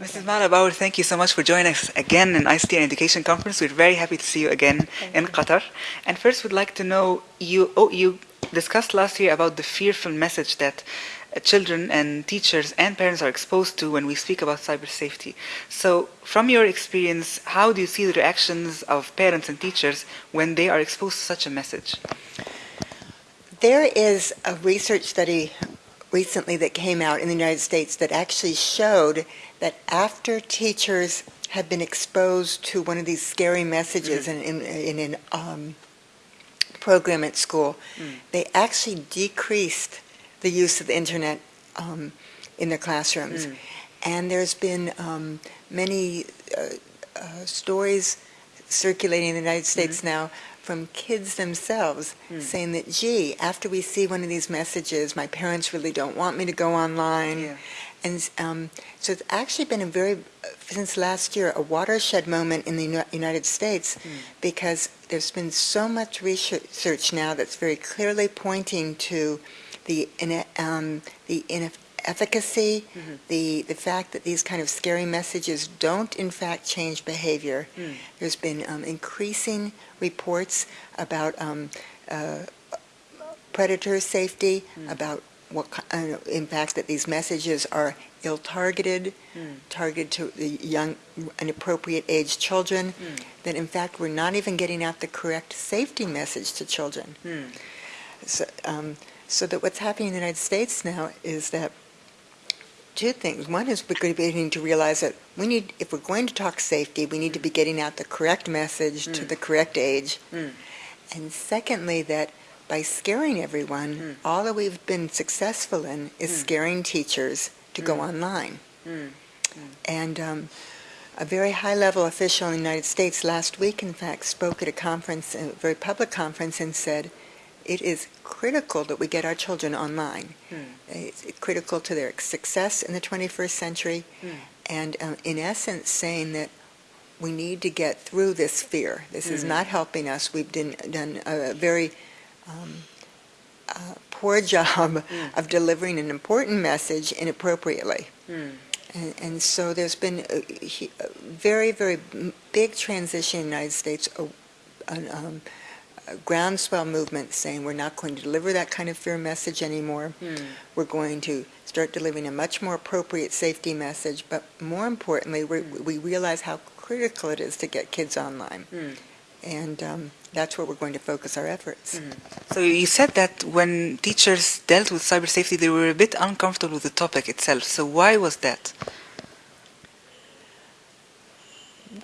Mrs. Malabauer, thank you so much for joining us again in ICT and Education Conference. We're very happy to see you again Thank in you. Qatar. And first, we'd like to know you. Oh, you discussed last year about the fearful message that uh, children and teachers and parents are exposed to when we speak about cyber safety. So, from your experience, how do you see the reactions of parents and teachers when they are exposed to such a message? There is a research study recently that came out in the United States that actually showed that after teachers have been exposed to one of these scary messages in, in, in an um, program at school, Mm. they actually decreased the use of the internet um, in their classrooms. Mm. And there's been um, many uh, uh, stories circulating in the United States now from kids themselves Mm. saying that, gee, after we see one of these messages, my parents really don't want me to go online. Yeah. And um, so it's actually been a very, since last year, a watershed moment in the United States Mm. because there's been so much research now that's very clearly pointing to the, um, the inefficacy, Mhm. the, the fact that these kind of scary messages don't in fact change behavior. Mm. There's been um, increasing reports about um, uh, predator safety, Mm. about what, ki- uh, in fact, that these messages are ill-targeted, Mm. targeted to the young, inappropriate age children, Mm. that in fact we're not even getting out the correct safety message to children. Mm. So, um, so that what's happening in the United States now is that two things. One is we're beginning to realize that we need, if we're going to talk safety, we need to be getting out the correct message to Mm. the correct age. Mm. And secondly, that by scaring everyone, Mm. all that we've been successful in is Mm. scaring teachers to go Mm. online. Mm. And um, a very high-level official in the United States last week, in fact, spoke at a conference, a very public conference, and said, it is critical that we get our children online. Mm. It's critical to their success in the 21st century, Mm. and um, in essence saying that we need to get through this fear. This is Mm. not helping us. We've done, done a very um, uh, poor job Mm. of delivering an important message inappropriately. Mm. And, and so there's been a, a very, very big transition in the United States, a, an, um, a groundswell movement saying we're not going to deliver that kind of fear message anymore. Mm. We're going to start delivering a much more appropriate safety message, but more importantly, we we realize how critical it is to get kids online. Mm. And um, that's where we're going to focus our efforts. Mm. So you said that when teachers dealt with cyber safety, they were a bit uncomfortable with the topic itself. So why was that?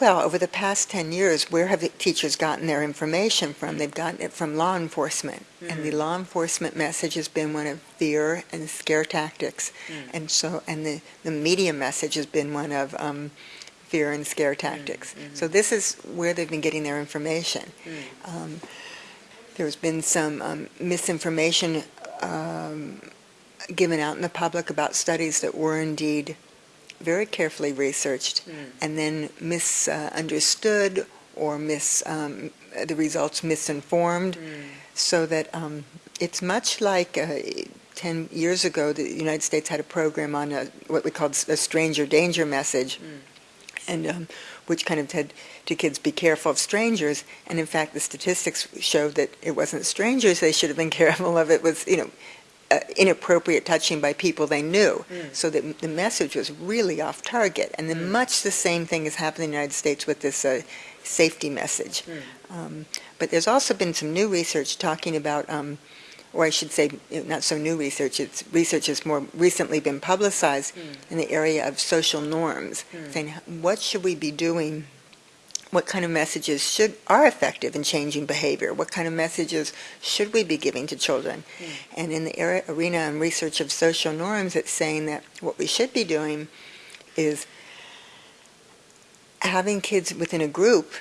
Well, over the past 10 years, where have the teachers gotten their information from? They've gotten it from law enforcement. And the law enforcement message has been one of fear and scare tactics. Mm. And so, and the, the media message has been one of um, fear and scare tactics. mhm. So this is where they've been getting their information. Mm. Um, there's been some um, misinformation um, given out in the public about studies that were indeed very carefully researched Mm. and then misunderstood or mis, um, the results misinformed, Mm. so that um, it's much like uh, 10 years ago, the United States had a program on a, what we called a stranger danger message, Mm. And um, which kind of said to kids, be careful of strangers. And in fact, the statistics showed that it wasn't strangers they should have been careful of. It was, you know, uh, inappropriate touching by people they knew. Mm. So that the message was really off target. And then Mm. much the same thing has happened in the United States with this uh, safety message. Mm. Um, but there's also been some new research talking about, um, or I should say, not so new research, it's research has more recently been publicized Mm. in the area of social norms, Mm. saying what should we be doing, what kind of messages should are effective in changing behavior, what kind of messages should we be giving to children. Mm. And in the area, arena and research of social norms, it's saying that what we should be doing is having kids within a group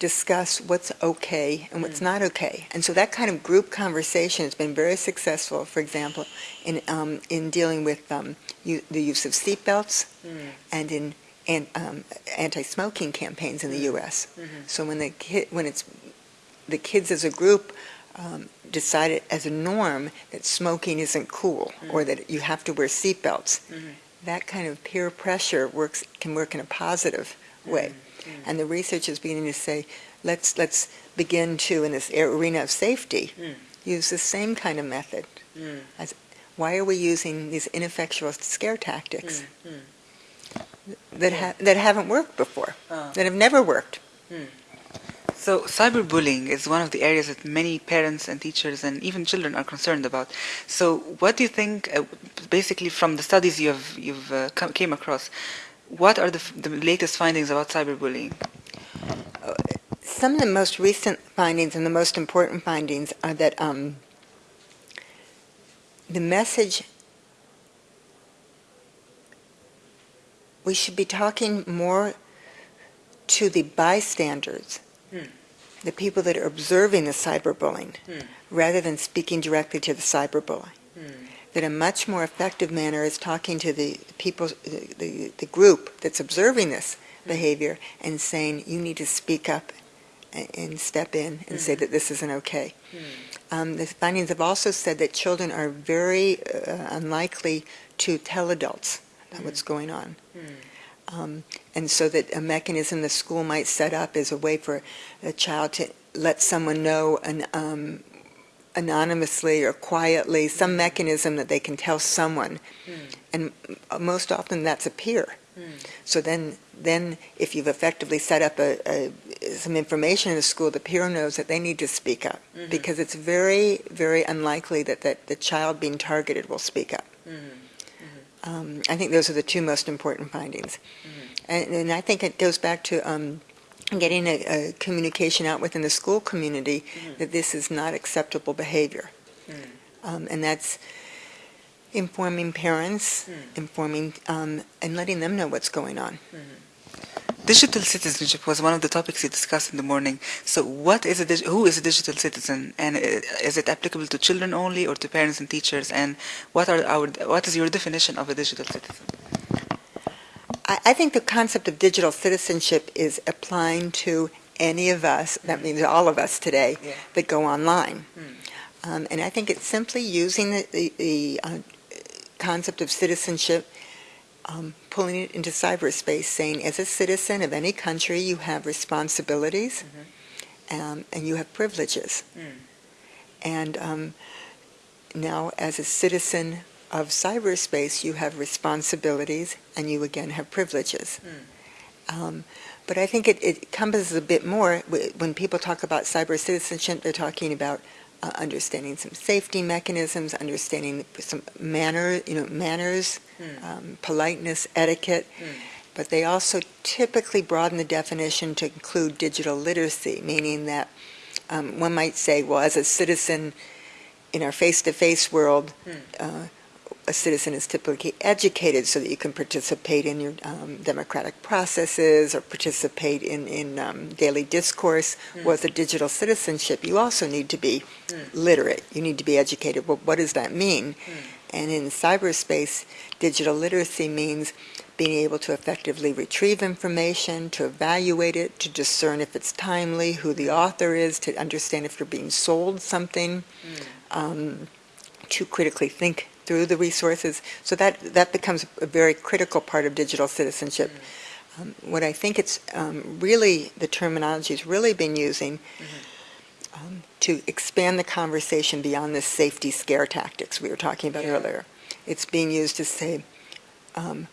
discuss what's okay and what's Mm. not okay. And so that kind of group conversation has been very successful, for example, in, um, in dealing with um, the use of seatbelts Mm. and in an, um, anti-smoking campaigns in the Mm. U.S. Mhm. So when the kid, when it's the kids as a group um, decided as a norm that smoking isn't cool or Mm. that you have to wear seatbelts, Mhm. that kind of peer pressure works can work in a positive way. Mm. And the research is beginning to say, let's let's begin to in this arena of safety Mm. use the same kind of method. Mm. As why are we using these ineffectual scare tactics Mm. Mm. that ha- that haven't worked before, Ah. that have never worked? So cyberbullying is one of the areas that many parents and teachers and even children are concerned about. So what do you think, uh, basically from the studies you've you've uh, come, came across, what are the, f- the latest findings about cyberbullying? Some of the most recent findings and the most important findings are that um, the message we should be talking more to the bystanders, Hmm. the people that are observing the cyberbullying, Hmm. rather than speaking directly to the cyberbully. Hmm. That a much more effective manner is talking to the people, the, the, the group that's observing this behavior and saying, you need to speak up and, step in and say that this isn't okay. Um, the findings have also said that children are very uh, unlikely to tell adults what's going on. Um, and so that a mechanism the school might set up is a way for a child to let someone know an, um, anonymously or quietly, some mechanism that they can tell someone. Hmm. And most often that's a peer. Hmm. So then, then if you've effectively set up a, a, some information in the school, the peer knows that they need to speak up mm-hmm. because it's very, very unlikely that, that the child being targeted will speak up. Mm-hmm. Mm-hmm. Um, I think those are the two most important findings. And, and I think it goes back to um, getting a, a communication out within the school community that this is not acceptable behavior. Um, and that's informing parents, informing, um, and letting them know what's going on. Digital citizenship was one of the topics you discussed in the morning. So, what is a who is a digital citizen, and uh, is it applicable to children only, or to parents and teachers? And what are our what is your definition of a digital citizen? I, I think the concept of digital citizenship is applying to any of us, that means all of us today, Yeah. that go online. Mm. Um, and I think it's simply using the, the, the uh, concept of citizenship, um, pulling it into cyberspace, saying as a citizen of any country, you have responsibilities um, and you have privileges. Mm. And um, now, as a citizen of cyberspace, you have responsibilities and you again have privileges. Um, but I think it, it encompasses a bit more. When people talk about cyber citizenship, they're talking about uh, understanding some safety mechanisms, understanding some manner, you know, manners, um, politeness, etiquette. But they also typically broaden the definition to include digital literacy, meaning that um, one might say, well, as a citizen in our face-to-face world, uh, a citizen is typically educated so that you can participate in your um, democratic processes or participate in, in um, daily discourse. With a digital citizenship, you also need to be literate. You need to be educated. Well, what does that mean? And in cyberspace, digital literacy means being able to effectively retrieve information, to evaluate it, to discern if it's timely, who the author is, to understand if you're being sold something, um, to critically think through the resources. So that, that becomes a very critical part of digital citizenship. Um, what I think it's um, really, the terminology is really been using um, to expand the conversation beyond the safety scare tactics we were talking about Yeah. earlier. It's being used to say, um,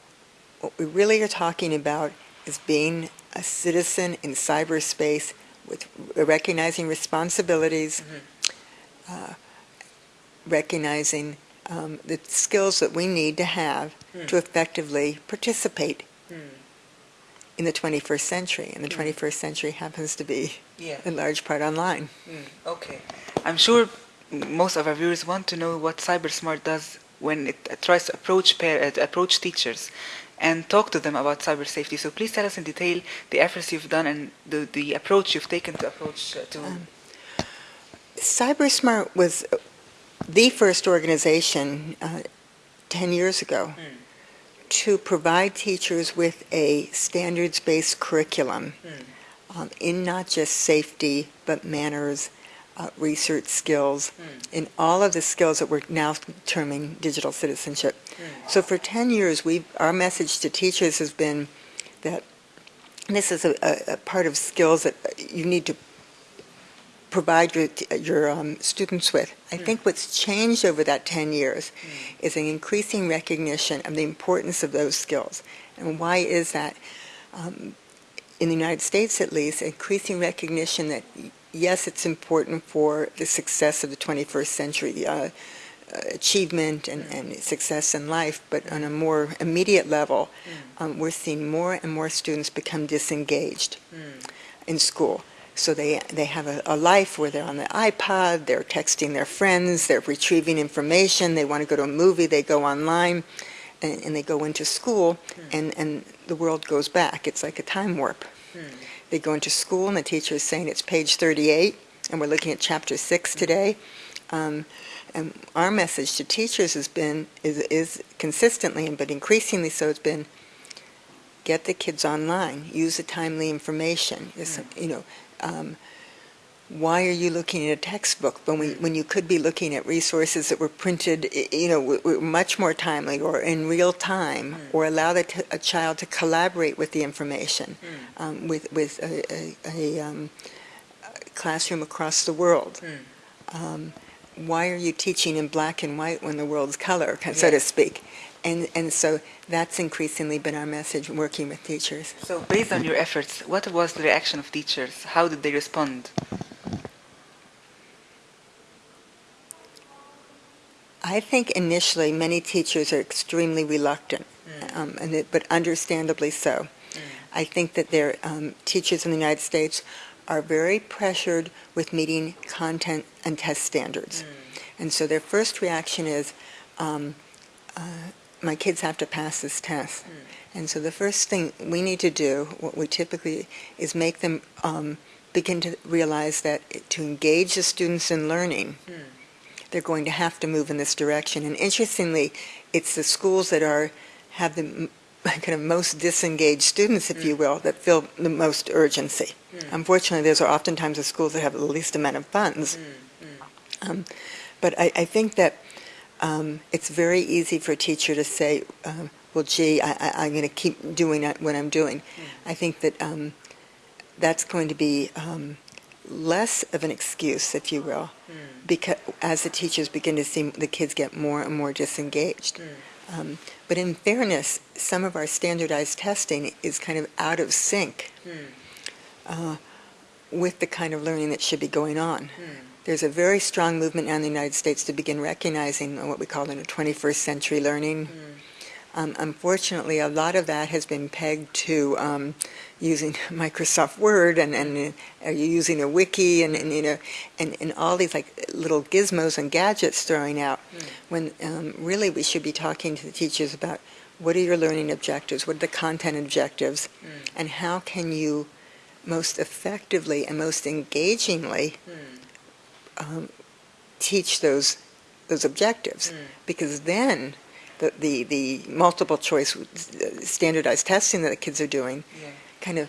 what we really are talking about is being a citizen in cyberspace with recognizing responsibilities, uh, recognizing um, the skills that we need to have to effectively participate in the 21st century. And the 21st century happens to be, Yeah. in large part, online. Okay. I'm sure most of our viewers want to know what CyberSmart does when it tries to approach par- uh, approach teachers and talk to them about cyber safety. So please tell us in detail the efforts you've done and the, the approach you've taken to approach uh, to. CyberSmart was the first organization uh, 10 years ago to provide teachers with a standards-based curriculum um, in not just safety, but manners, uh, research skills, in all of the skills that we're now terming digital citizenship. So for 10 years, we our message to teachers has been that this is a, a, a part of skills that you need to provide your, your um, students with. I think what's changed over that 10 years is an increasing recognition of the importance of those skills. And why is that? Um, in the United States, at least, increasing recognition that yes, it's important for the success of the 21st century, uh, achievement and, and success in life, but on a more immediate level, um, we're seeing more and more students become disengaged in school. So they, they have a, a life where they're on the iPod, they're texting their friends, they're retrieving information, they want to go to a movie, they go online, and, and they go into school, hmm. and, and the world goes back. It's like a time warp. Hmm. They go into school, and the teacher is saying it's page 38, and we're looking at chapter 6 hmm. today. Um, and our message to teachers has been, is, is consistently, and but increasingly so, it's been, get the kids online, use the timely information. You know, um, why are you looking at a textbook when we when you could be looking at resources that were printed, you know, much more timely or in real time, or allow the t- a child to collaborate with the information, um, with with a, a, a um, classroom across the world. Um, why are you teaching in black and white when the world's color, so to speak? And and so that's increasingly been our message working with teachers. So based on your efforts, what was the reaction of teachers? How did they respond? I think initially many teachers are extremely reluctant, um, and it, but understandably so. I think that their um, teachers in the United States are very pressured with meeting content and test standards, and so their first reaction is, um, uh, "My kids have to pass this test." And so the first thing we need to do, what we typically, is make them um, begin to realize that to engage the students in learning, they're going to have to move in this direction. And interestingly, it's the schools that are have the kind of most disengaged students, if you will, that feel the most urgency. Unfortunately, those are oftentimes the schools that have the least amount of funds. Um, but I, I think that um, it's very easy for a teacher to say, um, "Well, gee, I, I, I'm going to keep doing what I'm doing." I think that um, that's going to be um, less of an excuse, if you will, because as the teachers begin to see the kids get more and more disengaged. Um, but in fairness, some of our standardized testing is kind of out of sync uh, with the kind of learning that should be going on. There's a very strong movement now in the United States to begin recognizing what we call in a 21st century learning. Um, unfortunately, a lot of that has been pegged to um, using Microsoft Word and, and uh, are you using a wiki and, and you know and, and all these like little gizmos and gadgets throwing out. When um, really we should be talking to the teachers about what are your learning objectives, what are the content objectives, and how can you most effectively and most engagingly um, teach those those objectives because then the, the, the multiple choice uh, standardized testing that the kids are doing Yeah. kind of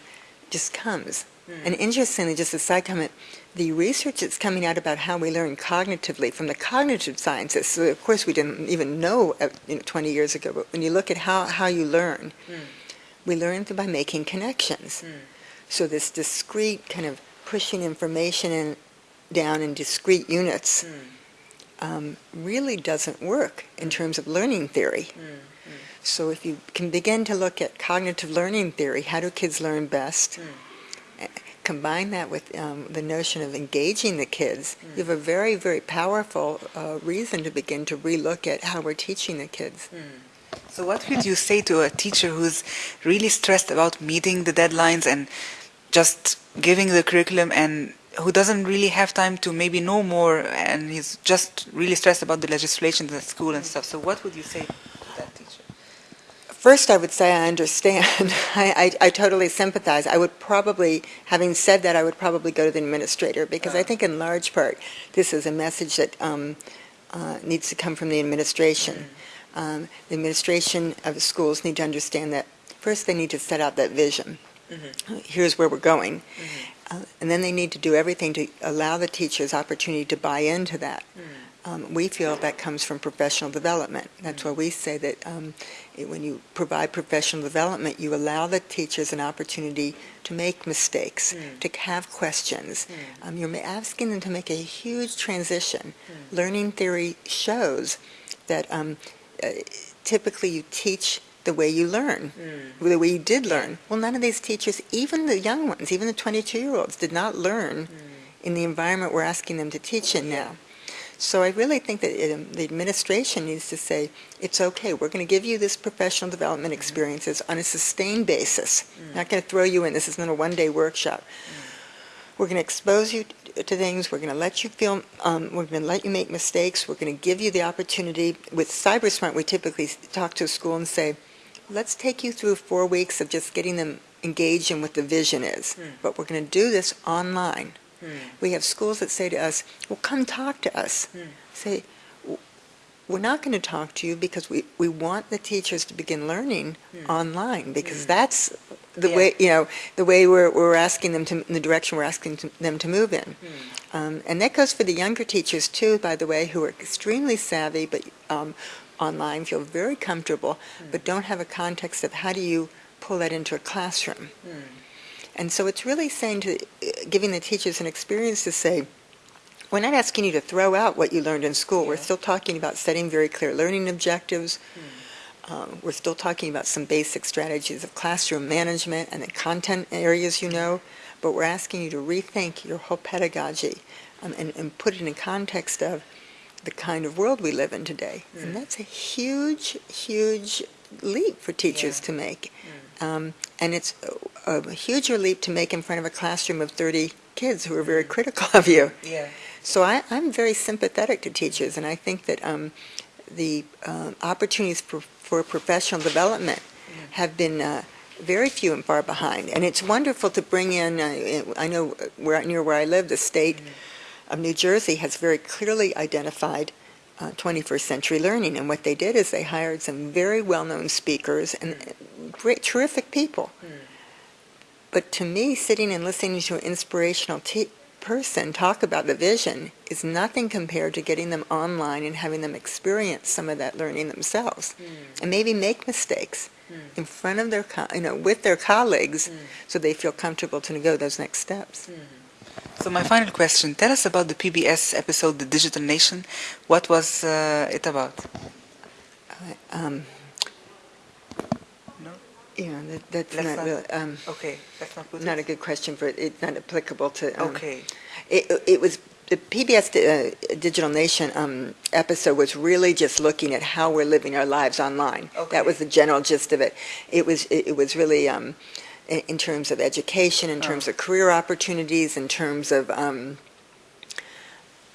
just comes. And interestingly, just a side comment, the research that's coming out about how we learn cognitively from the cognitive scientists, so of course we didn't even know, uh, you know 20 years ago, but when you look at how, how you learn, we learn by making connections. So this discrete kind of pushing information in, down in discrete units um, really doesn't work in terms of learning theory. So if you can begin to look at cognitive learning theory, how do kids learn best? eh, Combine that with um, the notion of engaging the kids, you have a very, very powerful uh, reason to begin to relook at how we're teaching the kids. So what would you say to a teacher who's really stressed about meeting the deadlines and just giving the curriculum and who doesn't really have time to maybe know more and he's just really stressed about the legislation at school and stuff. So what would you say to that teacher? First, I would say I understand. I, I, I totally sympathize. I would probably, having said that, I would probably go to the administrator because I think, in large part, this is a message that um, uh, needs to come from the administration. Um, the administration of the schools need to understand that first they need to set out that vision. Here's where we're going. Uh, and then they need to do everything to allow the teachers opportunity to buy into that. Um, we feel that comes from professional development. That's why we say that um, it, when you provide professional development, you allow the teachers an opportunity to make mistakes, Mm. to have questions. Mm. Um, you're asking them to make a huge transition. Mm. Learning theory shows that um, uh, typically you teach the way you learn, Mm. the way you did learn. Well, none of these teachers, even the young ones, even the 22-year-olds, did not learn Mm. in the environment we're asking them to teach in now. So I really think that it, um, the administration needs to say, it's okay, we're going to give you this professional development experiences on a sustained basis. Mm. Not going to throw you in, this is not a one-day workshop. We're going to expose you to things, we're going to let you feel, um, we're going to let you make mistakes, we're going to give you the opportunity. With CyberSmart, we typically talk to a school and say, let's take you through four weeks of just getting them engaged in what the vision is. Mm. But we're going to do this online. Mm. We have schools that say to us, well, come talk to us. Mm. Say, we're not going to talk to you because we, we want the teachers to begin learning online because that's the Yeah. way, you know, the way we're, we're asking them to, in the direction we're asking to, them to move in. Um, and that goes for the younger teachers too, by the way, who are extremely savvy, but um, online feel very comfortable, Mm. but don't have a context of how do you pull that into a classroom. Mm. And so it's really saying to, giving the teachers an experience to say, we're not asking you to throw out what you learned in school. We're still talking about setting very clear learning objectives. Mm. Um, we're still talking about some basic strategies of classroom management and the content areas you know, but we're asking you to rethink your whole pedagogy um, and, and put it in context of the kind of world we live in today. Mm. And that's a huge, huge leap for teachers Yeah. to make. Mm. Um, and it's a, a huger leap to make in front of a classroom of 30 kids who are very Mm. critical of you. Yeah. So I, I'm very sympathetic to teachers, and I think that um, the um, opportunities for, for professional development Mm. have been uh, very few and far behind. And it's wonderful to bring in, uh, I know where, near where I live, the state of New Jersey has very clearly identified uh, 21st century learning. And what they did is they hired some very well-known speakers and great, terrific people. Mm. But to me, sitting and listening to an inspirational person talk about the vision is nothing compared to getting them online and having them experience some of that learning themselves Mm. and maybe make mistakes Mm. in front of their, co- you know, with their colleagues Mm. so they feel comfortable to go those next steps. So my final question, tell us about the PBS episode, The Digital Nation. What was uh, it about? Um, No? know, that, that's Let's not, not- really, um, Okay, let's not put not a good question for it. It's not applicable to. Um, Okay. It, it was the PBS uh, Digital Nation um, episode was really just looking at how we're living our lives online. Okay. That was the general gist of it. It was it, it was really um, in, terms of education, in terms Oh. of career opportunities, in terms of um,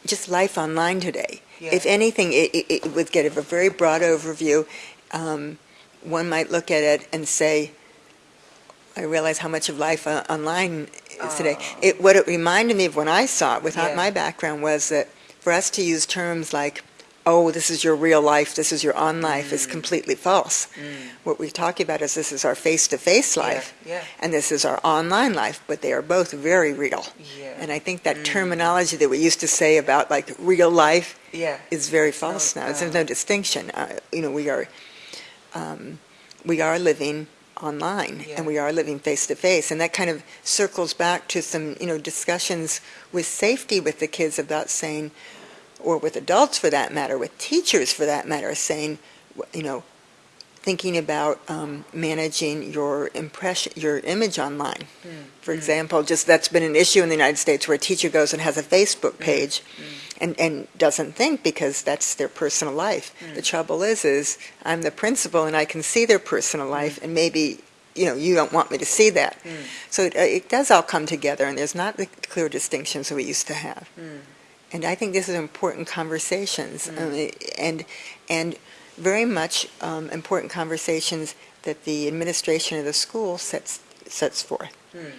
just life online today. Yeah. If anything, it, it, it would get a very broad overview. Um, one might look at it and say, I realize how much of life uh, online is today. Oh. It, what it reminded me of when I saw it, without Yeah. my background, was that for us to use terms like, oh, this is your real life, this is your on life, is Mm. completely false. Mm. What we're talking about is this is our face-to-face life, Yeah, yeah, and this is our online life, but they are both very real. yeah. And I think that Mm. terminology that we used to say about like real life yeah. is very false No, now. There's no distinction. Uh, you know, we are um, we are living online and we are living face to face, and that kind of circles back to some you know discussions with safety with the kids about saying, or with adults for that matter, with teachers for that matter, saying, you know. Thinking about um, managing your impression, your image online. Mm. For Mm. example, just that's been an issue in the United States where a teacher goes and has a Facebook page Mm. and, and doesn't think because that's their personal life. The trouble is, is I'm the principal and I can see their personal life and maybe, you know, you don't want me to see that. So it, uh, it does all come together and there's not the clear distinctions that we used to have. And I think this is important conversations Mm. um, and, and very much um, important conversations that the administration of the school sets, sets forth. Mm.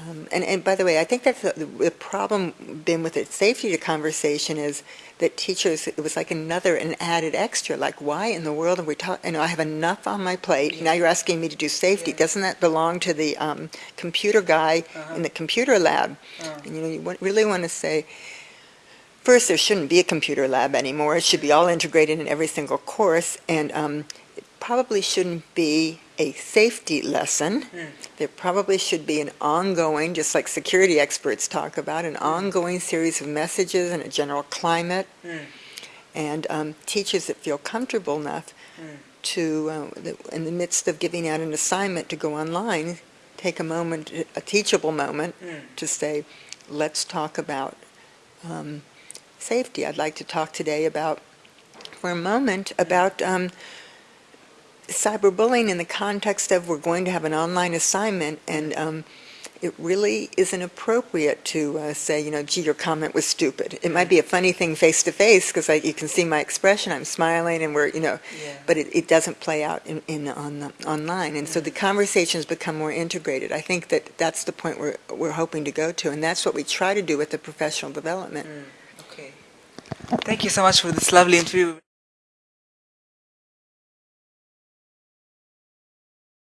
Um, and, and by the way, I think that's the, the problem been with the safety conversation is that teachers, it was like another, an added extra, like why in the world are we talking, you know, I have enough on my plate, now you're asking me to do safety. Yeah. Doesn't that belong to the um, computer guy Uh-huh. in the computer lab? Uh. And you know, you really want to say, first, there shouldn't be a computer lab anymore. It should be all integrated in every single course, and um, it probably shouldn't be a safety lesson. Mm. There probably should be an ongoing, just like security experts talk about, an ongoing series of messages and a general climate, Mm. and um, teachers that feel comfortable enough Mm. to, uh, in the midst of giving out an assignment to go online, take a moment, a teachable moment, Mm. to say, let's talk about um, safety. I'd like to talk today about, for a moment, about um, cyberbullying in the context of we're going to have an online assignment, and um, it really isn't appropriate to uh, say, you know, gee, your comment was stupid. It might be a funny thing face to face because you can see my expression. I'm smiling, and we're, you know, Yeah. but it, it doesn't play out in, in on the, online, and so the conversations become more integrated. I think that that's the point we're we're hoping to go to, and that's what we try to do with the professional development. Okay. Thank you so much for this lovely interview.